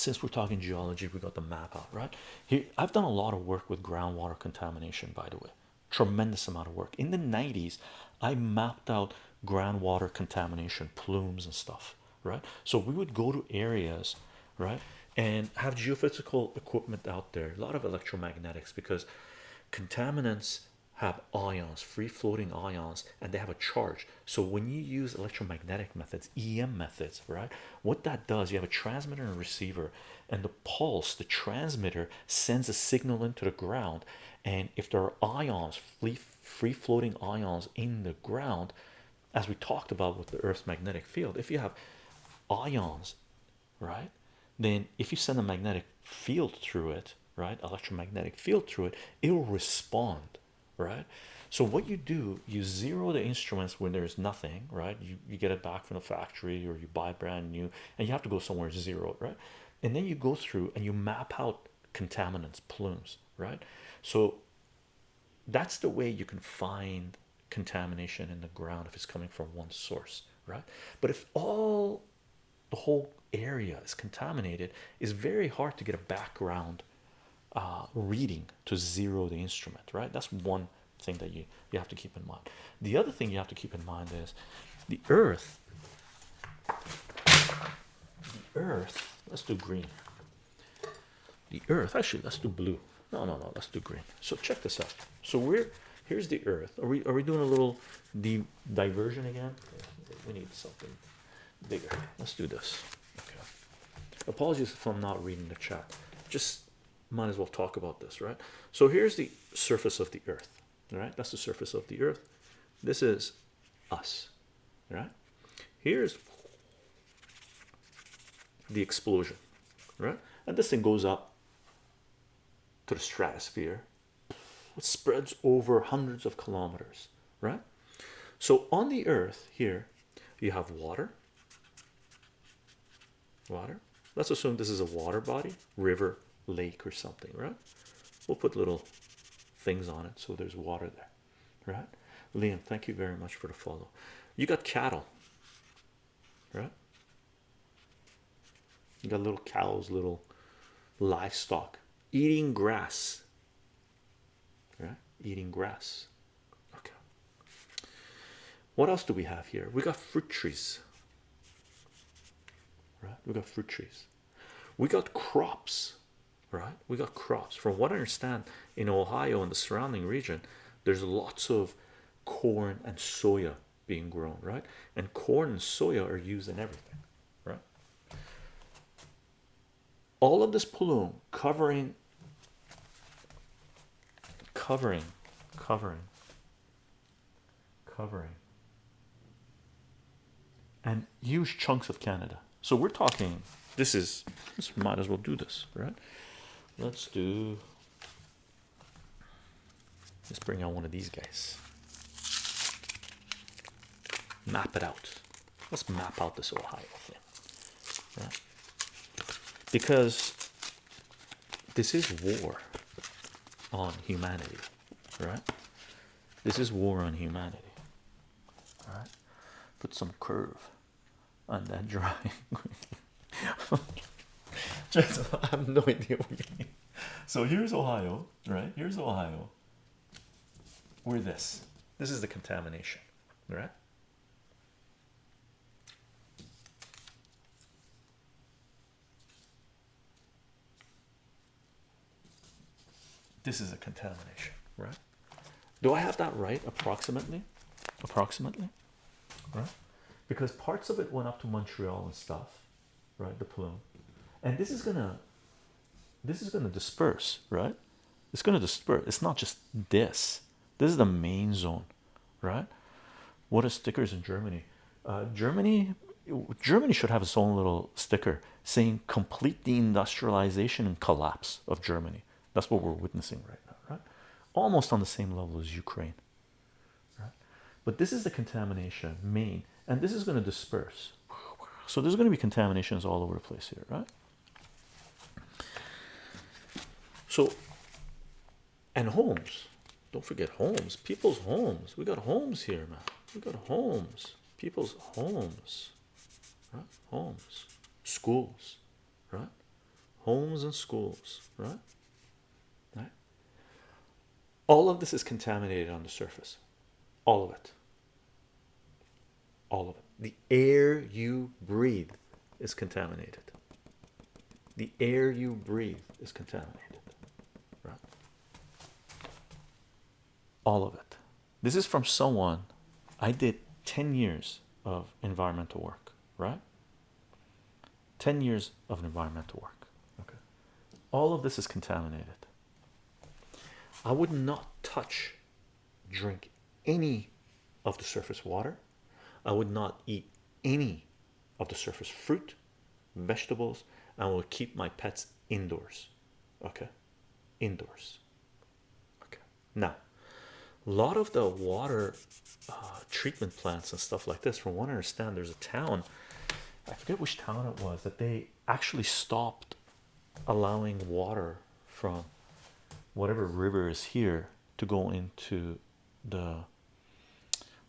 since we're talking geology, we got the map out, right? Here, I've done a lot of work with groundwater contamination, by the way, tremendous amount of work. In the 90s, I mapped out groundwater contamination, plumes, and stuff, right? So we would go to areas, right, and have geophysical equipment out there, a lot of electromagnetics because contaminants have ions, free floating ions, and they have a charge. So when you use electromagnetic methods, EM methods, right, what that does, you have a transmitter and a receiver, and the pulse, the transmitter sends a signal into the ground. And if there are ions, free, free floating ions in the ground, as we talked about with the Earth's magnetic field, if you have ions, right, then if you send a magnetic field through it, right, electromagnetic field through it, it will respond right? So what you do you zero the instruments when there's nothing right? You, you get it back from the factory or you buy brand new and you have to go somewhere zero right? And then you go through and you map out contaminants plumes right? So that's the way you can find contamination in the ground if it's coming from one source right? But if all the whole area is contaminated it's very hard to get a background uh, reading to zero the instrument right? That's one thing that you you have to keep in mind. The other thing you have to keep in mind is the earth the earth let's do green. The earth actually let's do blue. No no no let's do green. So check this out. So we're here's the earth. Are we are we doing a little the diversion again? We need something bigger. Let's do this. Okay. Apologies if i'm not reading the chat. Just might as well talk about this right? So here's the surface of the earth right? That's the surface of the earth. This is us. Right? Here's the explosion. Right? And this thing goes up to the stratosphere. It spreads over hundreds of kilometers. Right? So on the earth here you have water. Water. Let's assume this is a water body river lake or something right? We'll put little things on it so there's water there right? Liam thank you very much for the follow. You got cattle right? You got little cows little livestock eating grass right? Eating grass. Okay. What else do we have here? We got fruit trees right? We got fruit trees. We got crops right? We got crops from what i understand in ohio and the surrounding region there's lots of corn and soya being grown right? And corn and soya are used in everything right? All of this plume covering covering covering covering and huge chunks of canada. So we're talking this is this might as well do this right let's do let's bring out one of these guys. Map it out. Let's map out this ohio thing. Right because this is war on humanity right? This is war on humanity all right? Put some curve on that drawing I have no idea what you mean. So here's Ohio, right? Here's Ohio. We're this. This is the contamination, right? This is a contamination, right? Do I have that right approximately? Approximately, right? Because parts of it went up to Montreal and stuff, right? The plume, and this is gonna, this is gonna disperse, right? It's gonna disperse. It's not just this. This is the main zone, right? What are stickers in Germany? Uh, Germany, Germany should have its own little sticker saying complete deindustrialization and collapse of Germany. That's what we're witnessing right now, right? Almost on the same level as Ukraine, right? But this is the contamination main, and this is going to disperse. So there's going to be contaminations all over the place here, right? So, and homes. Don't forget homes. People's homes. We got homes here, man. We got homes. People's homes, right? Homes, schools, right? homes and schools, right? Right. All of this is contaminated on the surface, all of it. All of it. The air you breathe is contaminated. The air you breathe is contaminated, All of it. This is from someone I did 10 years of environmental work, right? 10 years of environmental work. Okay. All of this is contaminated. I would not touch, drink any of the surface water. I would not eat any of the surface fruit, vegetables. I will keep my pets indoors. Okay. Indoors. Okay. Now, a lot of the water uh, treatment plants and stuff like this, from what I understand, there's a town, I forget which town it was, that they actually stopped allowing water from whatever river is here to go into the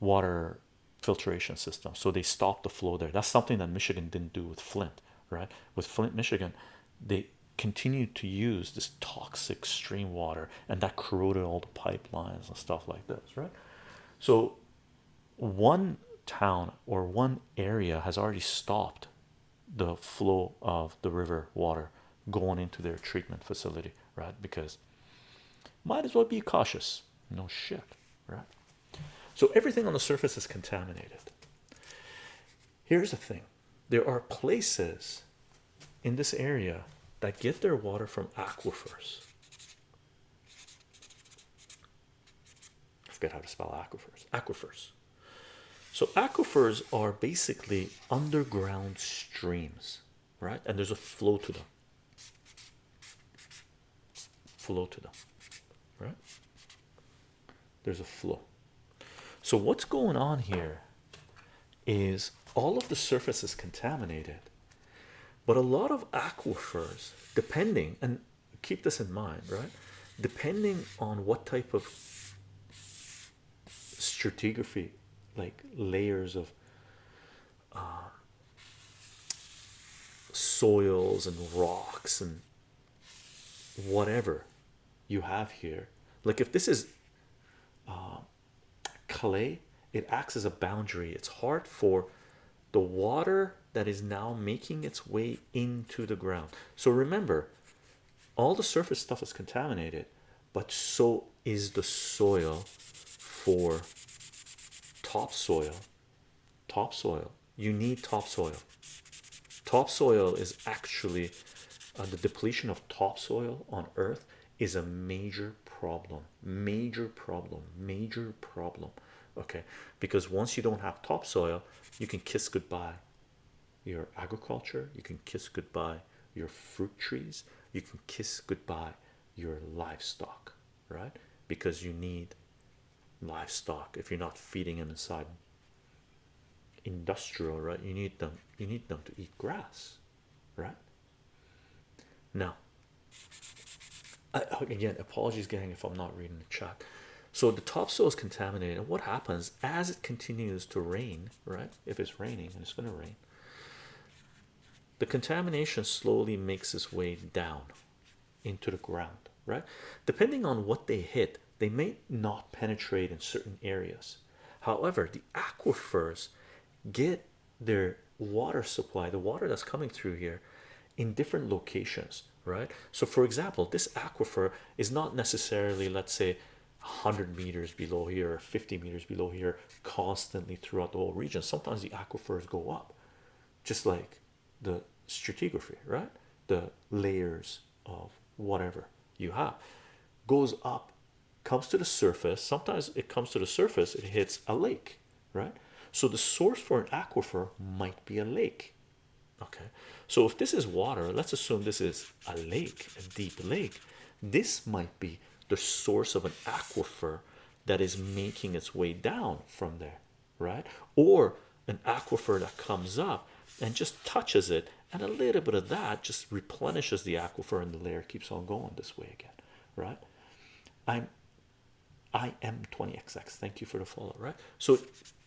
water filtration system. So they stopped the flow there. That's something that Michigan didn't do with Flint, right? With Flint, Michigan, they continued to use this toxic stream water and that corroded all the pipelines and stuff like this, right? So one town or one area has already stopped the flow of the river water going into their treatment facility, right? Because might as well be cautious. No shit, right? So everything on the surface is contaminated. Here's the thing there are places in this area that get their water from aquifers. I forget how to spell aquifers. Aquifers. So aquifers are basically underground streams, right? And there's a flow to them. Flow to them, right? There's a flow. So what's going on here is all of the surface is contaminated, but a lot of aquifers, depending and keep this in mind, right? Depending on what type of stratigraphy, like layers of uh, soils and rocks and whatever you have here, like if this is uh, clay, it acts as a boundary. It's hard for the water that is now making its way into the ground. So remember, all the surface stuff is contaminated, but so is the soil for topsoil. Topsoil. You need topsoil. Topsoil is actually uh, the depletion of topsoil on Earth is a major problem. Major problem. Major problem. Okay, because once you don't have topsoil, you can kiss goodbye your agriculture, you can kiss goodbye your fruit trees, you can kiss goodbye your livestock, right? Because you need livestock if you're not feeding them inside industrial, right? You need them, you need them to eat grass, right? Now, I, again, apologies, gang, if I'm not reading the chat. So the topsoil is contaminated. And what happens as it continues to rain, right? If it's raining and it's going to rain, the contamination slowly makes its way down into the ground, right? Depending on what they hit, they may not penetrate in certain areas. However, the aquifers get their water supply, the water that's coming through here, in different locations, right? So, for example, this aquifer is not necessarily, let's say, 100 meters below here or 50 meters below here constantly throughout the whole region sometimes the aquifers go up just like the stratigraphy right? The layers of whatever you have goes up comes to the surface. Sometimes it comes to the surface it hits a lake right? So the source for an aquifer might be a lake okay? So if this is water let's assume this is a lake a deep lake this might be the source of an aquifer that is making its way down from there, right? Or an aquifer that comes up and just touches it, and a little bit of that just replenishes the aquifer, and the layer keeps on going this way again, right? I'm I am 20xx. Thank you for the follow, right? So it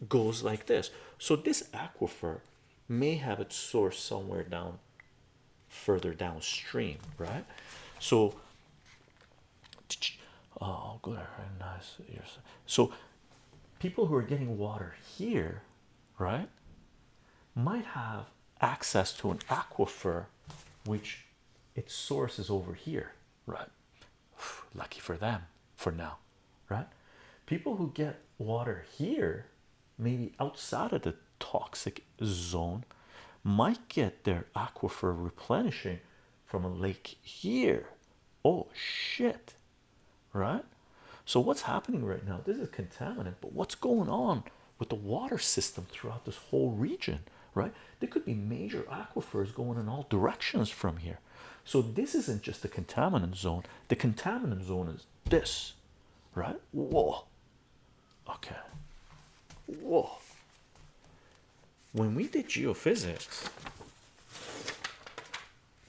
goes like this. So this aquifer may have its source somewhere down further downstream, right? So, oh, oh, good, nice. So, people who are getting water here, right, might have access to an aquifer which its source is over here, right? Lucky for them for now, right? People who get water here, maybe outside of the toxic zone, might get their aquifer replenishing from a lake here. Oh shit, right? So, what's happening right now? This is contaminant, but what's going on with the water system throughout this whole region, right? There could be major aquifers going in all directions from here. So, this isn't just the contaminant zone, the contaminant zone is this, right? Whoa, okay, whoa. When we did geophysics,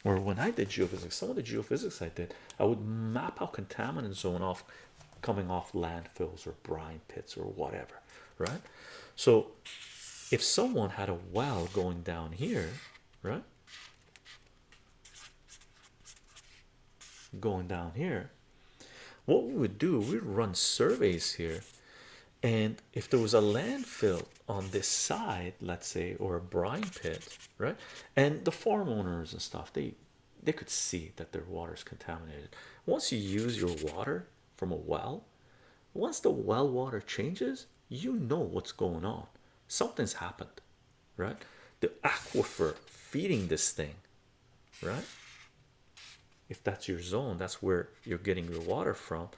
or when I did geophysics, some of the geophysics I did, I would map out contaminant zone off coming off landfills or brine pits or whatever, right? So if someone had a well going down here, right? Going down here, what we would do, we'd run surveys here, and if there was a landfill on this side, let's say, or a brine pit, right? And the farm owners and stuff, they they could see that their water is contaminated. Once you use your water from a well, once the well water changes, you know what's going on. Something's happened, right? The aquifer feeding this thing, right? If that's your zone, that's where you're getting your water from.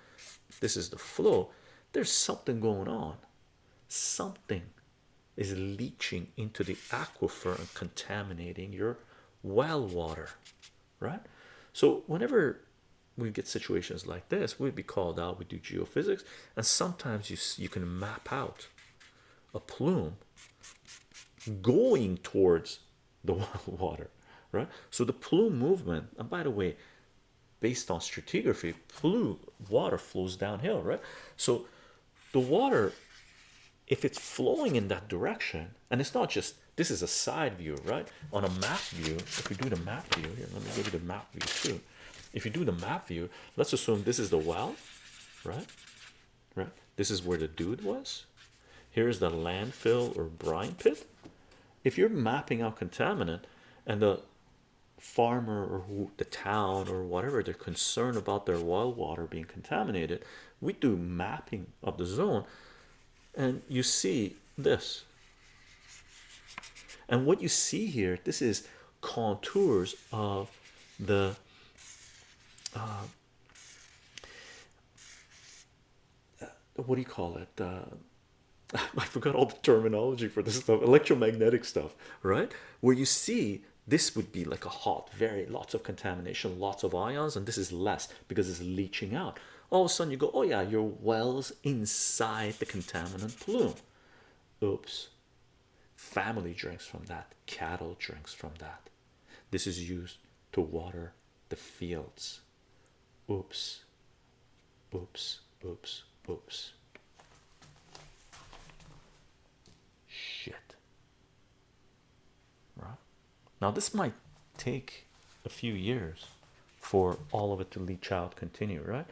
This is the flow. There's something going on. Something is leaching into the aquifer and contaminating your well water, right? So, whenever we get situations like this, we'd be called out. We do geophysics, and sometimes you you can map out a plume going towards the water, right? So the plume movement, and by the way, based on stratigraphy, plume water flows downhill, right? So the water, if it's flowing in that direction, and it's not just this is a side view, right? On a map view, if we do the map view here, let me give you the map view too. If you do the map view, let's assume this is the well, right? Right, this is where the dude was. Here's the landfill or brine pit. If you're mapping out contaminant and the farmer or who, the town or whatever they're concerned about their well water being contaminated, we do mapping of the zone, and you see this. And what you see here, this is contours of the uh, what do you call it? Uh, I forgot all the terminology for this stuff, electromagnetic stuff, right? Where you see this would be like a hot, very lots of contamination, lots of ions, and this is less because it's leaching out. All of a sudden, you go, Oh, yeah, your wells inside the contaminant plume. Oops, family drinks from that, cattle drinks from that. This is used to water the fields. Oops, oops, oops, oops. Shit. Right now, this might take a few years for all of it to leach out, continue, right?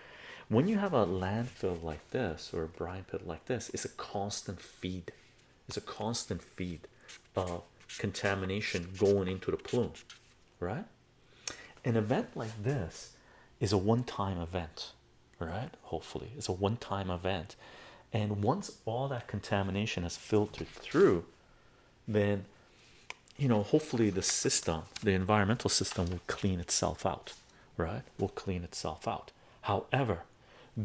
When you have a landfill like this or a brine pit like this, it's a constant feed, it's a constant feed of contamination going into the plume, right? An event like this is a one-time event, right? Hopefully, it's a one-time event, and once all that contamination has filtered through, then you know, hopefully, the system, the environmental system, will clean itself out, right? Will clean itself out. However,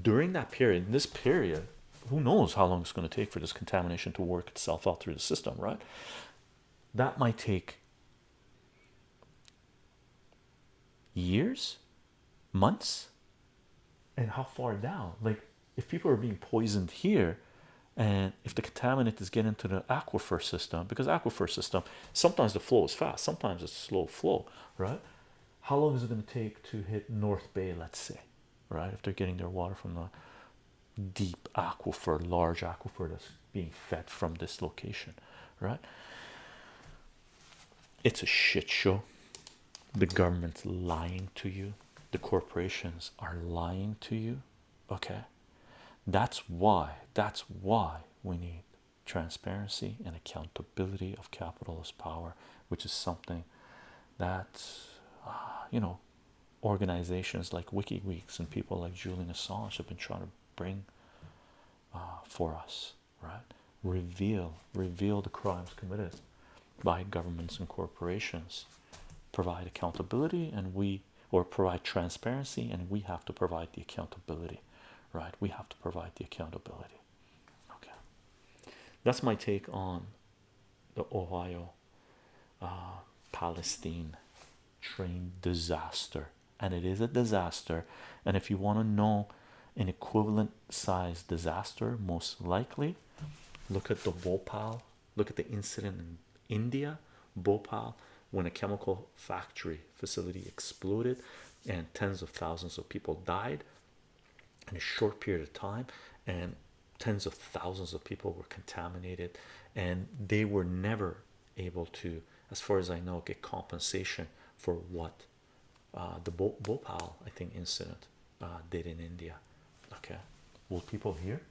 during that period, this period, who knows how long it's going to take for this contamination to work itself out through the system, right? That might take years, months, and how far down? Like, if people are being poisoned here, and if the contaminant is getting into the aquifer system, because aquifer system sometimes the flow is fast, sometimes it's slow flow, right? How long is it going to take to hit North Bay, let's say, right? If they're getting their water from the deep aquifer, large aquifer that's being fed from this location, right? It's a shit show. the government's lying to you, the corporations are lying to you. Okay, that's why, that's why we need transparency and accountability of capitalist power, which is something that uh, you know organizations like WikiLeaks and people like Julian Assange have been trying to bring uh, for us, right? Reveal, reveal the crimes committed by governments and corporations, provide accountability, and we or provide transparency, and we have to provide the accountability, right? We have to provide the accountability. Okay, that's my take on the Ohio uh, Palestine train disaster, and it is a disaster. And if you want to know an equivalent size disaster, most likely look at the Bhopal, look at the incident in India, Bhopal, when a chemical factory facility exploded and tens of thousands of people died in a short period of time, and tens of thousands of people were contaminated, and they were never able to, as far as I know, get compensation for what uh, the Bhopal, I think, incident uh, did in India. Okay, will people hear?